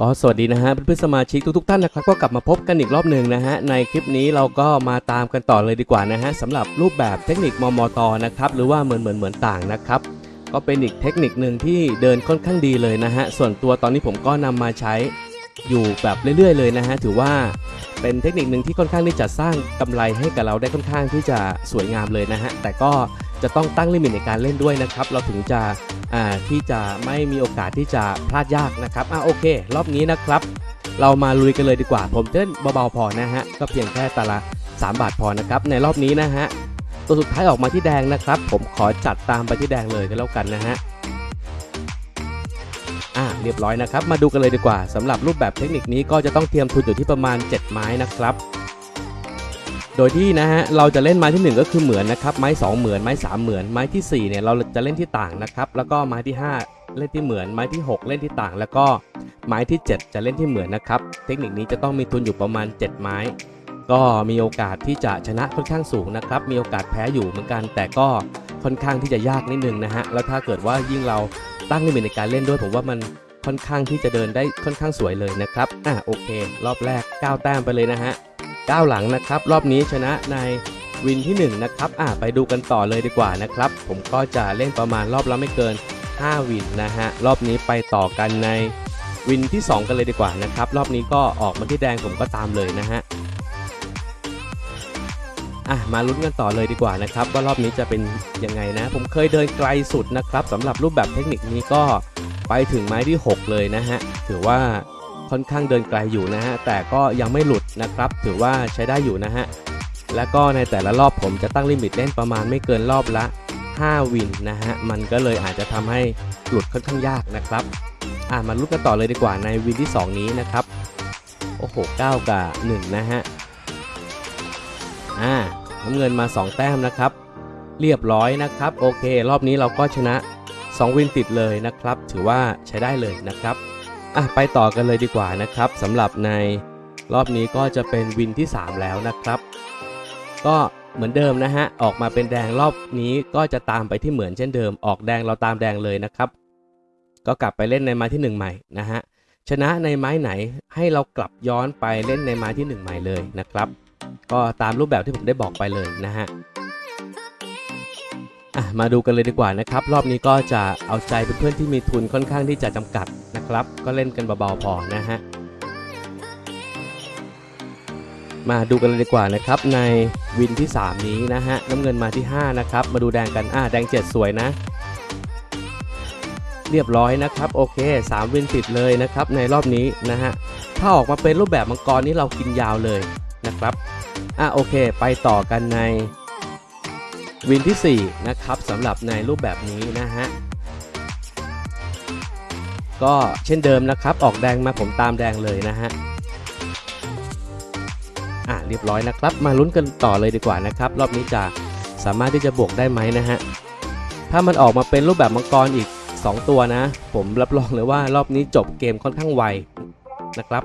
ก็สวัสดีนะฮะเพื่อนๆสมาชิกทุกๆท่านนะครับก็กลับมาพบกันอีกรอบหนึ่งนะฮะในคลิปนี้เราก็มาตามกันต่อเลยดีกว่านะฮะสำหรับรูปแบบเทคนิคมมตนะครับหรือว่าเหมือนเหมือนเหมือนต่างนะครับก็เป็นอีกเทคนิคหนึ่งที่เดินค่อนข้างดีเลยนะฮะส่วนตัวตอนนี้ผมก็นำมาใช้อยู่แบบเรื่อย ๆ เลยนะฮะถือว่าเป็นเทคนิคหนึ่งที่ค่อนข้างที่จะสร้างกำไรให้กับเราได้ค่อนข้างที่จะสวยงามเลยนะฮะแต่ก็ จะต้องตั้งลิมิตในการเล่นด้วยนะครับ เราถึงจะที่จะไม่มีโอกาสที่จะพลาดยากนะครับอ่าโอเค รอบนี้นะครับ เรามาลุยกันเลยดีกว่า ผมเต้นเบาๆพอนะฮะ ก็เพียงแค่ตาละ 3 บาทพอนะครับ ในรอบนี้นะฮะ ตัวสุดท้ายออกมาที่แดงนะครับ ผมขอจัดตามไปที่แดงเลยก็แล้วกันนะฮะอ่าเรียบร้อยนะครับ มาดูกันเลยดีกว่าสำหรับรูปแบบเทคนิคนี้ก็จะต้องเตรียมทุนอยู่ที่ประมาณ 7 ไม้นะครับ โดยที่นะฮะเราจะเล่นไม้ที่ 1 ก็คือเหมือนนะครับไม้ 2 เหมือนไม้ 3 เหมือนไม้ทีสี่4เนี่ยเราจะเล่นที่ต่างนะครับแล้วก็ไม้ที่ 5 เล่นที่เหมือนไม้ที่ 6 เล่นที่ต่าง แล้วก็ไม้ที่ 7 จะเล่นที่เหมือนนะครับเทคนิคนี้จะต้องมีทุนอยู่ประมาณ 7 ไม้ ก็มีโอกาสที่จะชนะค่อนข้างสูงนะครับมีโอกาสแพ้อยู่เหมือนกัน แต่ก็ค่อนข้างที่จะยากนิดนึงนะฮะแล้วถ้าเกิดว่ายิ่งเราตั้งลิมิตในการเล่นด้วยผมว่ามันค่อนข้างที่จะเดินได้ค่อนข้างสวยเลยนะครับอะโอเค รอบแรก 9 แต้มไปเลยนะฮะ ก้าหลังนะครับ รอบนี้ชนะในวินที่ 1 นะครับอะไปดูกันต่อเลยดีกว่านะครับ ผมก็จะเล่นประมาณรอบละไม่เกิน 5 วินนะฮะ รอบนี้ไปต่อกันในวินที่ 2 กันเลยดีกว่านะครับ รอบนี้ก็ออกมาที่แดงผมก็ตามเลยนะฮะอะมาลุ้นกันต่อเลยดีกว่านะครับว่ารอบนี้จะเป็นยังไงนะ ผมเคยเดินไกลสุดนะครับสำหรับรูปแบบเทคนิคนี้ก็ไปถึงไม้ที่ 6 เลยนะฮะถือว่า ค่อนข้างเดินไกลอยู่นะฮะ แต่ก็ยังไม่หลุดนะครับ ถือว่าใช้ได้อยู่นะฮะ แล้วก็ในแต่ละรอบผมจะตั้งลิมิตเล่นประมาณไม่เกินรอบละ 5 วินนะฮะ มันก็เลยอาจจะทำให้หลุดค่อนข้างยากนะครับอะมาลุ้นกันต่อเลยดีกว่าในวินที่ 2 นี้นะครับ โอ้โห 9 กับ 1 นะฮะ อ่าน้ำเงินมา 2 แต้มนะครับ เรียบร้อยนะครับ โอเค รอบนี้เราก็ชนะ 2 วินติดเลยนะครับ ถือว่าใช้ได้เลยนะครับ อะไปต่อกันเลยดีกว่านะครับสำหรับในรอบนี้ก็จะเป็นวินที่ 3 แล้วนะครับ ก็เหมือนเดิมนะฮะ ออกมาเป็นแดงรอบนี้ก็จะตามไปที่เหมือนเช่นเดิม ออกแดงเราตามแดงเลยนะครับ ก็กลับไปเล่นในไม้ที่ 1 ใหม่นะฮะ ชนะในไม้ไหนให้เรากลับย้อนไปเล่นในไม้ที่ 1 ใหม่เลยนะครับ ก็ตามรูปแบบที่ผมได้บอกไปเลยนะฮะ อะมาดูกันเลยดีกว่านะครับ รอบนี้ก็จะเอาใจเพื่อนๆที่มีทุนค่อนข้างที่จะจำกัดนะครับ ก็เล่นกันเบาๆพอนะฮะมาดูกันเลยดีกว่านะครับในวินที่ 3 นี้นะฮะน้ำเงินมาที่ 5 นะครับ มาดูแดงกันอ่าแดง 7 สวยนะ เรียบร้อยนะครับ โอเค 3 วินติดเลยนะครับในรอบนี้นะฮะถ้าออกมาเป็นรูปแบบมังกรนี้เรากินยาวเลยนะครับอะโอเค ไปต่อกันใน วินที่ 4 นะครับสำหรับในรูปแบบนี้นะฮะก็เช่นเดิมนะครับ ออกแดงมาผมตามแดงเลยนะฮะอ่าเรียบร้อยนะครับ มาลุ้นกันต่อเลยดีกว่านะครับ รอบนี้จะสามารถที่จะบวกได้ไหมนะฮะถ้ามันออกมาเป็นรูปแบบมังกรอีก 2 ตัวนะ ผมรับรองเลยว่ารอบนี้จบเกมค่อนข้างไวนะครับ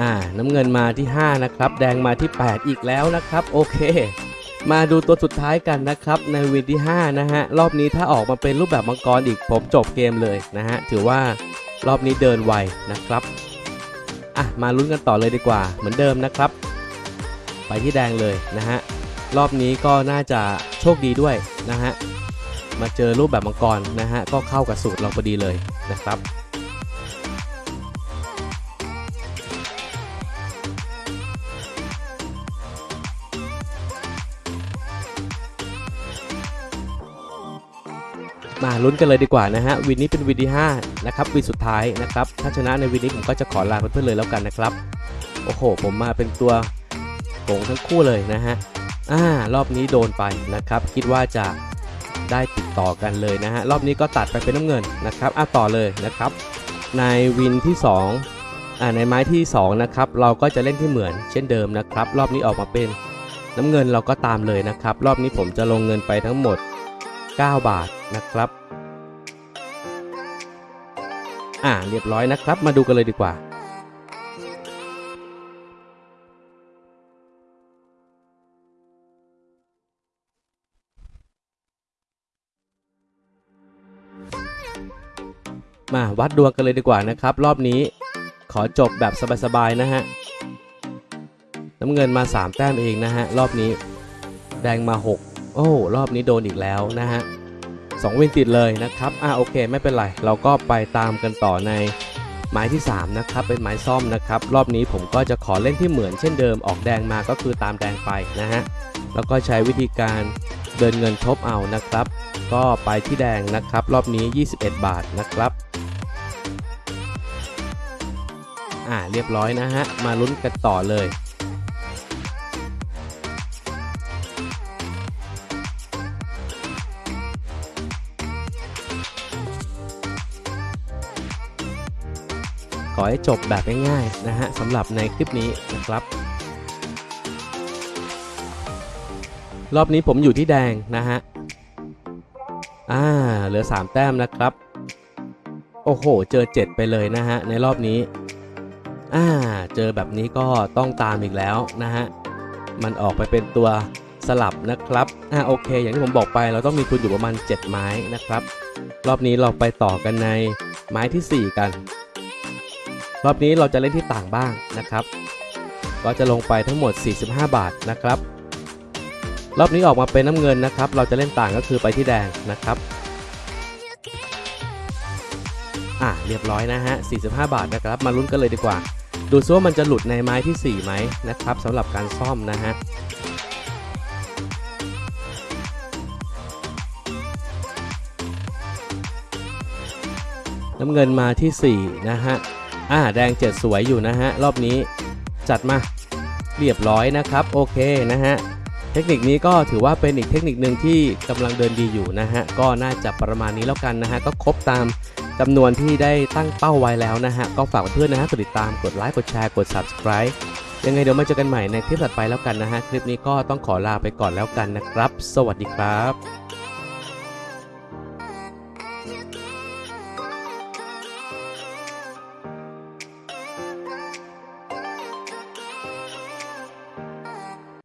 อ่าน้ำเงินมาที่ 5 นะครับ แดงมาที่ 8 อีกแล้วนะครับ โอเค มาดูตัวสุดท้ายกันนะครับ ในวินที่ 5 นะฮะ รอบนี้ถ้าออกมาเป็นรูปแบบมังกรอีกผมจบเกมเลยนะฮะ ถือว่ารอบนี้เดินไวนะครับอะมาลุ้นกันต่อเลยดีกว่า เหมือนเดิมนะครับ ไปที่แดงเลยนะฮะ รอบนี้ก็น่าจะโชคดีด้วยนะฮะ มาเจอรูปแบบมังกรนะฮะ ก็เข้ากับสูตรเราพอดีเลยนะครับ มาลุ้นกันเลยดีกว่านะฮะวินนี้เป็นวินที่5นะครับวินสุดท้ายนะครับถ้าชนะในวินนี้ผมก็จะขอลาเพื่อนๆเลยแล้วกันนะครับโอ้โห ผมมาเป็นตัวโกงทั้งคู่เลยนะฮะอ่ารอบนี้โดนไปนะครับ คิดว่าจะได้ติดต่อกันเลยนะฮะรอบนี้ก็ตัดไปเป็นน้ำเงินนะครับอะต่อเลยนะครับ ในวินที่2อ่าในไม้ที่2นะครับเราก็จะเล่นที่เหมือนเช่นเดิมนะครับ รอบนี้ออกมาเป็นน้ำเงินเราก็ตามเลยนะครับ รอบนี้ผมจะลงเงินไปทั้งหมด 9 บาทนะครับ อ่าเรียบร้อยนะครับ มาดูกันเลยดีกว่ามาวัดดวงกันเลยดีกว่านะครับ รอบนี้ขอจบแบบสบายๆนะฮะน้ำเงินมา 3 แต้มเองนะฮะ รอบนี้ แดงมา 6 อ้รอบนี้โดนอีกแล้วนะฮะสองวินติดเลยนะครับอ่าโอเค ไม่เป็นไร เราก็ไปตามกันต่อในไม้ที่ 3 นะครับ เป็นไม้ซ่อมนะครับ รอบนี้ผมก็จะขอเล่นที่เหมือนเช่นเดิมออกแดงมาก็คือตามแดงไปนะฮะแล้วก็ใช้วิธีการเดินเงินทบเอานะครับ ก็ไปที่แดงนะครับ รอบนี้ 21 บาทนะครับอ่าเรียบร้อยนะฮะมาลุ้นกันต่อเลย อให้จบแบบง่ายๆนะฮะสำหรับในคลิปนี้นะครับรอบนี้ผมอยู่ที่แดงนะฮะ อ่า เหลือ 3 แต้มนะครับ โอ้โห เจอ 7 ไปเลยนะฮะ ในรอบนี้ อ่า เจอแบบนี้ก็ต้องตามอีกแล้วนะฮะ มันออกไปเป็นตัวสลับนะครับ อ่า โอเค อย่างที่ผมบอกไป เราต้องมีทุนอยู่ประมาณ 7 ไม้นะครับ รอบนี้เราไปต่อกันในไม้ทีสี่4 กัน รอบนี้เราจะเล่นที่ต่างบ้างนะครับ ก็จะลงไปทั้งหมด 45 บาทนะครับ รอบนี้ออกมาเป็นน้ำเงินนะครับ เราจะเล่นต่างก็คือไปที่แดงนะครับ อะเรียบร้อยนะฮะ 45 บาทนะครับ มาลุ้นกันเลยดีกว่า ดูซิว่ามันจะหลุดในไม้ที่ 4 ไหมนะครับสำหรับการซ่อมนะฮะน้ำเงินมาที่ 4 นะฮะ อ่าแดงเจ็ดสวยอยู่นะฮะ รอบนี้จัดมาเรียบร้อยนะครับ โอเคนะฮะ เทคนิคนี้ก็ถือว่าเป็นอีกเทคนิคหนึ่งที่กำลังเดินดีอยู่นะฮะ ก็น่าจะประมาณนี้แล้วกันนะฮะ ก็ครบตามจำนวนที่ได้ตั้งเป้าไว้แล้วนะฮะ ก็ฝากเพื่อนนะฮะกดติดตามกดไลค์กดแชร์กด subscribe ยังไงเดี๋ยวมาเจอกันใหม่ในคลิปถัดไปแล้วกันนะฮะ คลิปนี้ก็ต้องขอลาไปก่อนแล้วกันนะครับ สวัสดีครับ